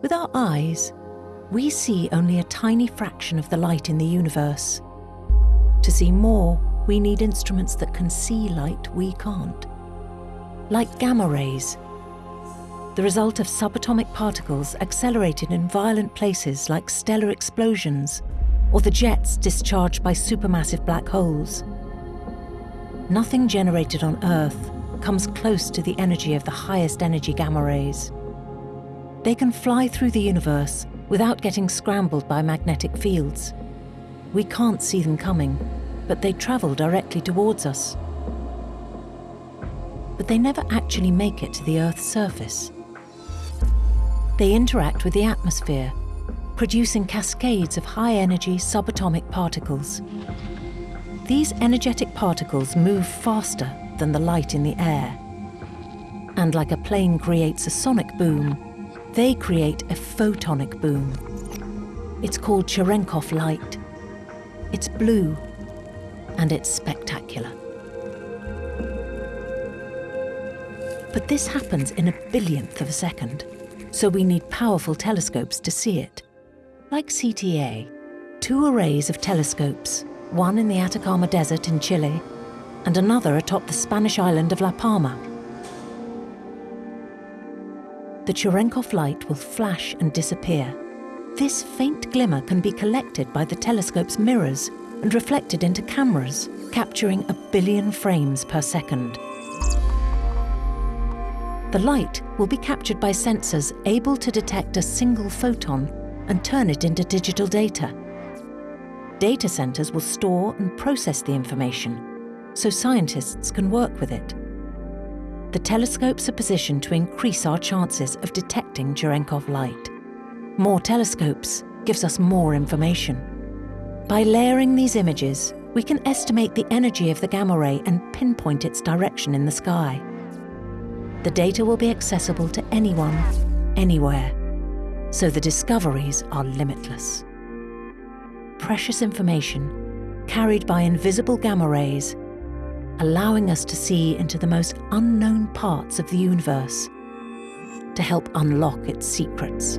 With our eyes, we see only a tiny fraction of the light in the universe. To see more, we need instruments that can see light we can't. Like gamma rays, the result of subatomic particles accelerated in violent places like stellar explosions or the jets discharged by supermassive black holes. Nothing generated on Earth comes close to the energy of the highest energy gamma rays. They can fly through the universe without getting scrambled by magnetic fields. We can't see them coming, but they travel directly towards us. But they never actually make it to the Earth's surface. They interact with the atmosphere, producing cascades of high-energy subatomic particles. These energetic particles move faster than the light in the air. And like a plane creates a sonic boom, they create a photonic boom. It's called Cherenkov light. It's blue, and it's spectacular. But this happens in a billionth of a second, so we need powerful telescopes to see it. Like CTA, two arrays of telescopes, one in the Atacama Desert in Chile and another atop the Spanish island of La Palma. The Cherenkov light will flash and disappear. This faint glimmer can be collected by the telescope's mirrors and reflected into cameras, capturing a billion frames per second. The light will be captured by sensors able to detect a single photon and turn it into digital data. Data centers will store and process the information so scientists can work with it. The telescopes are positioned to increase our chances of detecting Cherenkov light. More telescopes gives us more information. By layering these images, we can estimate the energy of the gamma ray and pinpoint its direction in the sky. The data will be accessible to anyone, anywhere, so the discoveries are limitless. Precious information carried by invisible gamma rays allowing us to see into the most unknown parts of the universe to help unlock its secrets.